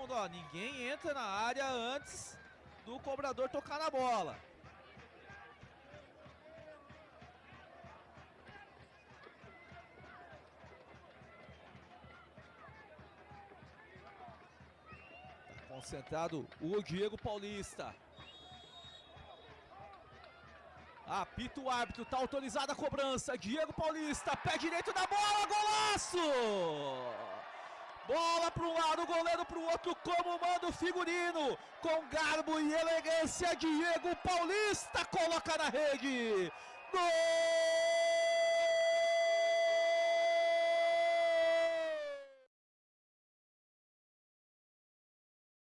mundo, ó. Ninguém entra na área antes do cobrador tocar na bola. Tá concentrado o Diego Paulista. Apita o árbitro, tá autorizada a cobrança. Diego Paulista, pé direito da bola, golaço! Bola para um lado, goleiro para o outro, como manda o figurino. Com garbo e elegância, Diego Paulista coloca na rede. Gol!